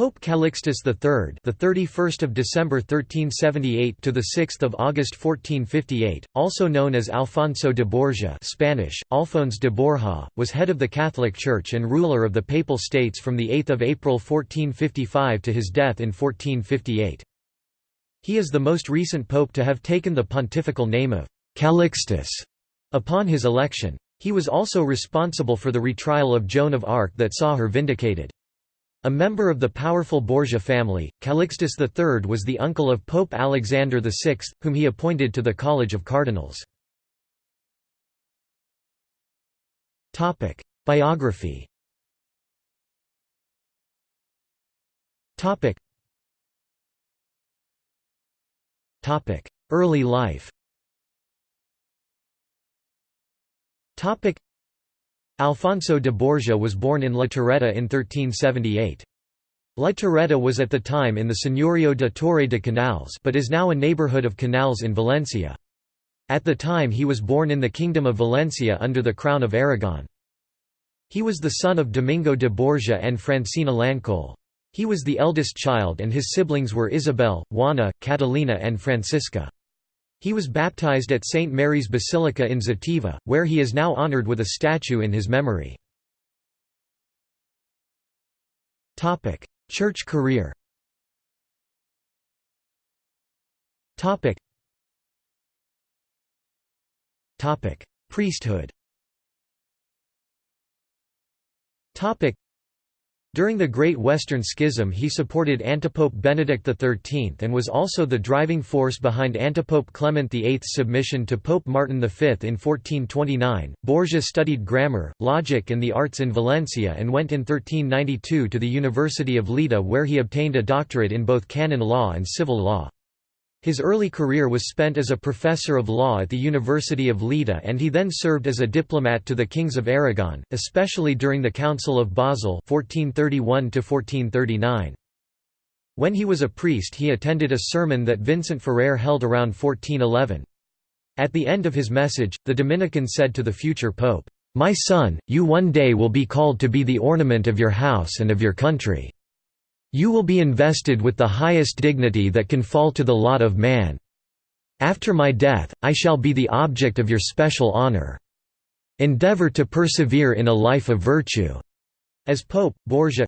Pope Calixtus III, the 31st of December 1378 to the 6th of August 1458, also known as Alfonso de Borgia, Spanish Alphonse de Borja, was head of the Catholic Church and ruler of the Papal States from the 8th of April 1455 to his death in 1458. He is the most recent pope to have taken the pontifical name of Calixtus upon his election. He was also responsible for the retrial of Joan of Arc that saw her vindicated. A member of the powerful Borgia family, Calixtus III was the uncle of Pope Alexander VI, whom he appointed to the College of Cardinals. Biography Early life Alfonso de Borgia was born in La Torretta in 1378. La Torretta was at the time in the Señorío de Torre de Canals but is now a neighborhood of Canals in Valencia. At the time he was born in the Kingdom of Valencia under the Crown of Aragon. He was the son of Domingo de Borgia and Francina Lancole. He was the eldest child and his siblings were Isabel, Juana, Catalina and Francisca. He was baptized at St. Mary's Basilica in Xàtiva, where he is now honored with a statue in his memory. Church career Priesthood during the Great Western Schism he supported Antipope Benedict XIII and was also the driving force behind Antipope Clement VIII's submission to Pope Martin V in 1429. Borgia studied grammar, logic and the arts in Valencia and went in 1392 to the University of Lleida where he obtained a doctorate in both canon law and civil law. His early career was spent as a professor of law at the University of Lleida and he then served as a diplomat to the kings of Aragon, especially during the Council of Basel 1431 When he was a priest he attended a sermon that Vincent Ferrer held around 1411. At the end of his message, the Dominican said to the future pope, "'My son, you one day will be called to be the ornament of your house and of your country. You will be invested with the highest dignity that can fall to the lot of man. After my death, I shall be the object of your special honor. Endeavor to persevere in a life of virtue." As Pope, Borgia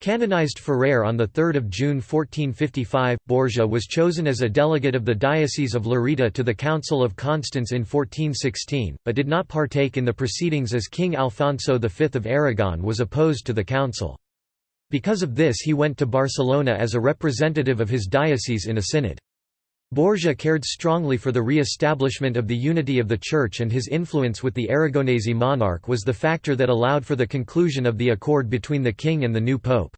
Canonized Ferrer on 3 June 1455, Borgia was chosen as a delegate of the Diocese of Lerida to the Council of Constance in 1416, but did not partake in the proceedings as King Alfonso V of Aragon was opposed to the council. Because of this he went to Barcelona as a representative of his diocese in a synod. Borgia cared strongly for the re-establishment of the unity of the Church and his influence with the Aragonese monarch was the factor that allowed for the conclusion of the accord between the king and the new pope.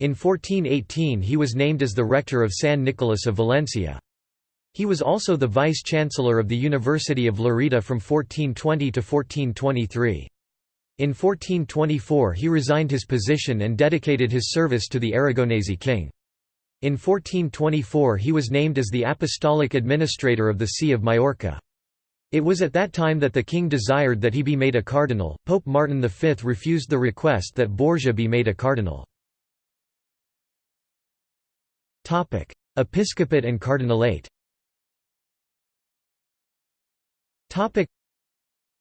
In 1418 he was named as the rector of San Nicolas of Valencia. He was also the vice-chancellor of the University of Lerida from 1420 to 1423. In 1424 he resigned his position and dedicated his service to the Aragonese king. In 1424 he was named as the apostolic administrator of the See of Majorca. It was at that time that the king desired that he be made a cardinal. Pope Martin V refused the request that Borgia be made a cardinal. Topic: Episcopate and cardinalate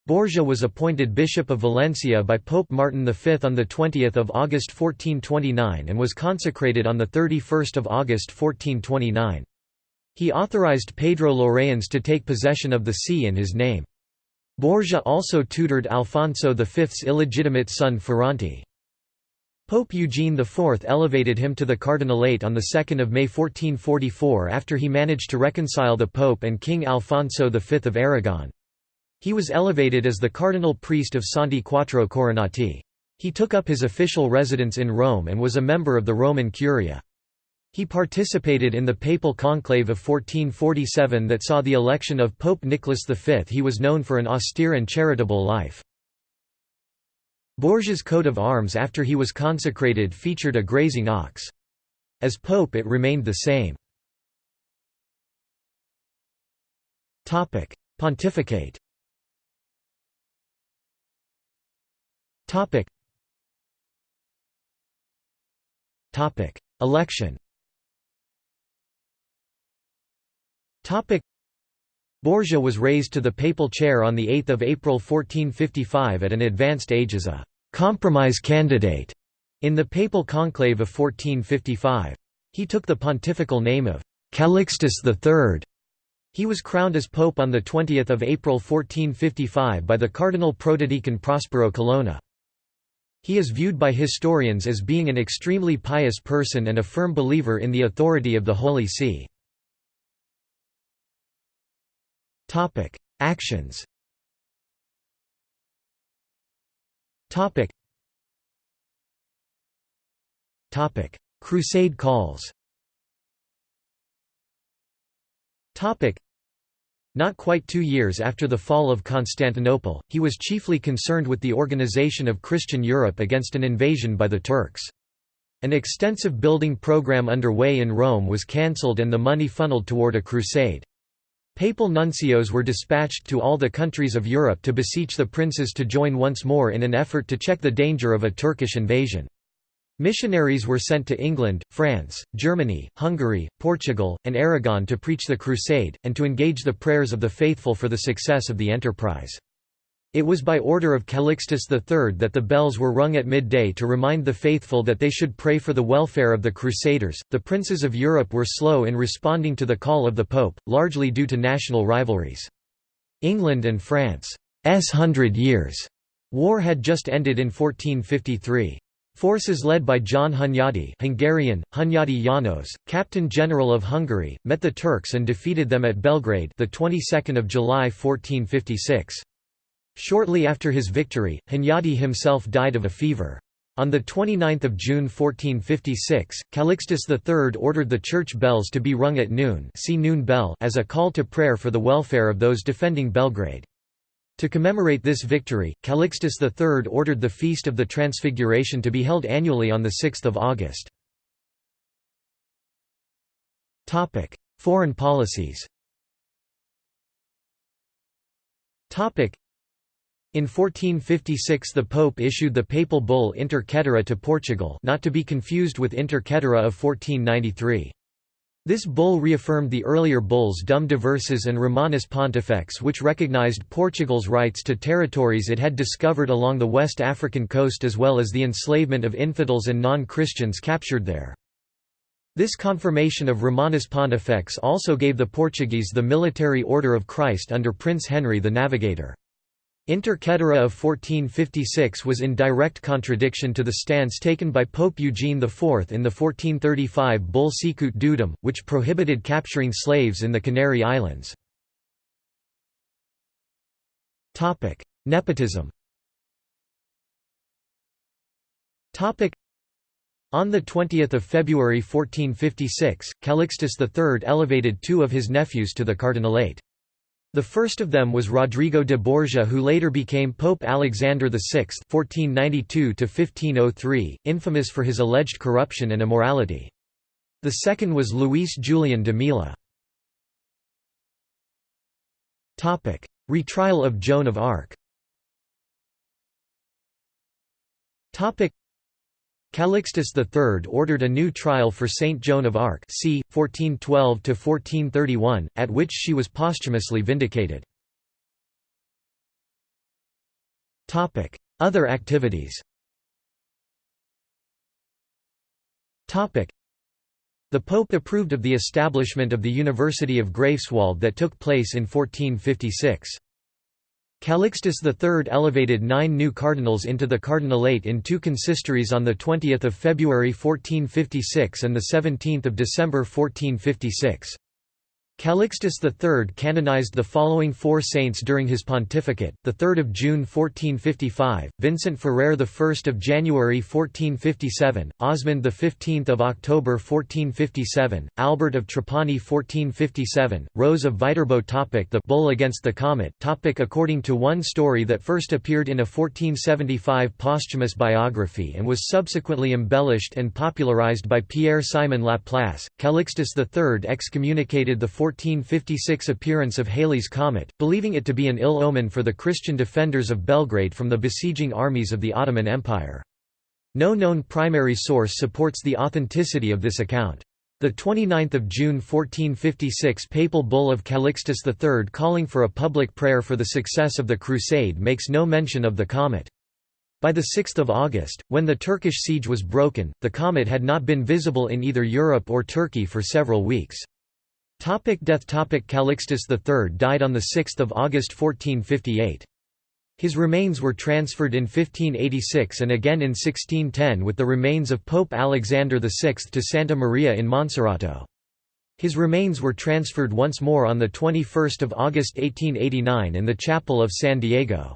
Borgia was appointed Bishop of Valencia by Pope Martin V on 20 August 1429 and was consecrated on 31 August 1429. He authorized Pedro Llorens to take possession of the see in his name. Borgia also tutored Alfonso V's illegitimate son Ferrante. Pope Eugene IV elevated him to the cardinalate on 2 May 1444 after he managed to reconcile the Pope and King Alfonso V of Aragon. He was elevated as the cardinal priest of Santi Quattro Coronati. He took up his official residence in Rome and was a member of the Roman Curia. He participated in the papal conclave of 1447 that saw the election of Pope Nicholas V. He was known for an austere and charitable life. Borgia's coat of arms after he was consecrated featured a grazing ox. As pope it remained the same. Pontificate Topic Topic. Election Topic. Borgia was raised to the papal chair on 8 April 1455 at an advanced age as a «compromise candidate» in the papal conclave of 1455. He took the pontifical name of Calixtus III. He was crowned as pope on 20 April 1455 by the Cardinal Protodeacon Prospero Colonna. He is viewed by historians as being an extremely pious person and a firm believer in the authority of the Holy See. Actions. Crusade calls. Not quite two years after the fall of Constantinople, he was chiefly concerned with the organization of Christian Europe against an invasion by the Turks. An extensive building program underway in Rome was cancelled and the money funneled toward a crusade. Papal nuncios were dispatched to all the countries of Europe to beseech the princes to join once more in an effort to check the danger of a Turkish invasion. Missionaries were sent to England, France, Germany, Hungary, Portugal, and Aragon to preach the crusade, and to engage the prayers of the faithful for the success of the enterprise. It was by order of Calixtus III that the bells were rung at midday to remind the faithful that they should pray for the welfare of the Crusaders. The princes of Europe were slow in responding to the call of the Pope, largely due to national rivalries. England and France's Hundred Years' War had just ended in 1453. Forces led by John Hunyadi Hungarian, Hunyadi Janos, Captain General of Hungary, met the Turks and defeated them at Belgrade the 22nd of July 1456. Shortly after his victory, Hunyadi himself died of a fever. On 29 June 1456, Calixtus III ordered the church bells to be rung at noon, see noon bell as a call to prayer for the welfare of those defending Belgrade. To commemorate this victory, Calixtus III ordered the Feast of the Transfiguration to be held annually on 6 August. Foreign policies in 1456 the Pope issued the papal bull Inter Caetera to Portugal not to be confused with Inter Caetera of 1493. This bull reaffirmed the earlier bulls Dum Diversas and Romanus Pontifex which recognized Portugal's rights to territories it had discovered along the West African coast as well as the enslavement of infidels and non-Christians captured there. This confirmation of Romanus Pontifex also gave the Portuguese the military order of Christ under Prince Henry the Navigator. Inter Caetera of 1456 was in direct contradiction to the stance taken by Pope Eugene IV in the 1435 Bull Sicut Dudum, which prohibited capturing slaves in the Canary Islands. Nepotism on 20 February 1456, Calixtus III elevated two of his nephews to the cardinalate. The first of them was Rodrigo de Borgia who later became Pope Alexander VI (1492–1503), infamous for his alleged corruption and immorality. The second was Luis Julian de Mila. Topic: Retrial of Joan of Arc. Calixtus III ordered a new trial for Saint Joan of Arc c. 1412–1431, at which she was posthumously vindicated. Other activities The Pope approved of the establishment of the University of Greifswald that took place in 1456. Calixtus III elevated nine new cardinals into the cardinalate in two consistories on 20 February 1456 and 17 December 1456. Calixtus III canonized the following four saints during his pontificate: the 3rd of June 1455, Vincent Ferrer, the 1st of January 1457, Osmond the 15th of October 1457, Albert of Trapani 1457, Rose of Viterbo topic The bull against the comet topic According to one story that first appeared in a 1475 posthumous biography and was subsequently embellished and popularized by Pierre Simon Laplace, Calixtus III excommunicated the 1456 appearance of Halley's Comet, believing it to be an ill omen for the Christian defenders of Belgrade from the besieging armies of the Ottoman Empire. No known primary source supports the authenticity of this account. The 29th of June 1456 papal bull of Calixtus III calling for a public prayer for the success of the crusade makes no mention of the comet. By 6 August, when the Turkish siege was broken, the comet had not been visible in either Europe or Turkey for several weeks. Topic death Topic Calixtus III died on 6 August 1458. His remains were transferred in 1586 and again in 1610 with the remains of Pope Alexander VI to Santa Maria in Monserrato. His remains were transferred once more on 21 August 1889 in the chapel of San Diego.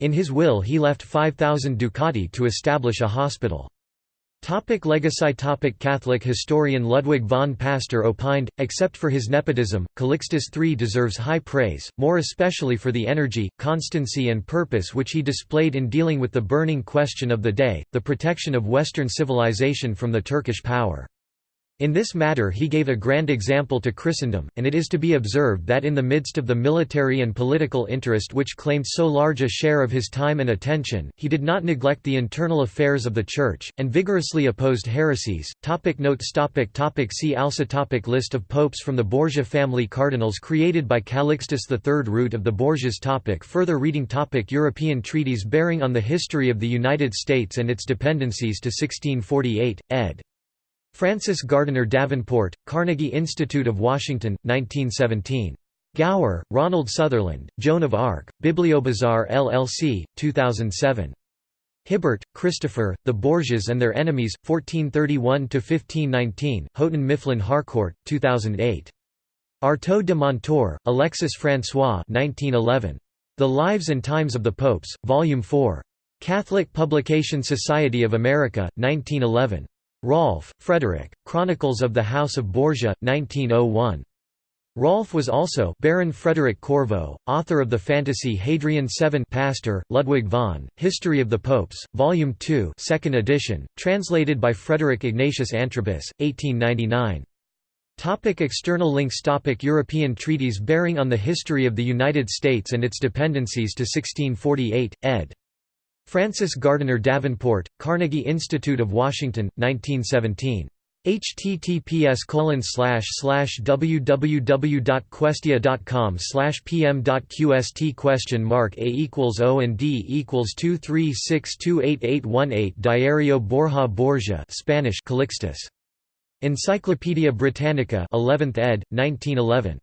In his will he left 5,000 ducati to establish a hospital. Topic legacy topic Catholic historian Ludwig von Pastor opined, except for his nepotism, Calixtus III deserves high praise, more especially for the energy, constancy and purpose which he displayed in dealing with the burning question of the day, the protection of Western civilization from the Turkish power. In this matter he gave a grand example to Christendom, and it is to be observed that in the midst of the military and political interest which claimed so large a share of his time and attention, he did not neglect the internal affairs of the Church, and vigorously opposed heresies. Topic notes. Topic topic. See also topic List of popes from the Borgia family. Cardinals created by Calixtus III Root of the Borgias. Topic. Further reading. Topic. European treaties bearing on the history of the United States and its dependencies to 1648, ed. Francis Gardiner Davenport, Carnegie Institute of Washington, 1917. Gower, Ronald Sutherland, Joan of Arc, BiblioBazaar LLC, 2007. Hibbert, Christopher, The Borgias and Their Enemies, 1431–1519, Houghton Mifflin Harcourt, 2008. Artaud de Montor, Alexis François 1911. The Lives and Times of the Popes, Volume 4. Catholic Publication Society of America, 1911. Rolfe, Frederick, Chronicles of the House of Borgia, 1901. Rolfe was also Baron Frederick Corvo, author of the fantasy Hadrian VII Pastor, Ludwig von, History of the Popes, Volume 2 2nd edition, translated by Frederick Ignatius Antrobus, 1899. Topic external links Topic European treaties bearing on the history of the United States and its dependencies to 1648, ed. Francis Gardiner Davenport, Carnegie Institute of Washington, 1917. https www.questia.com pm.qst question mark a equals o and d equals two three six two eight eight one eight Diario Borja Borgia Spanish Calixtus. Encyclopaedia Britannica 11th ed. 1911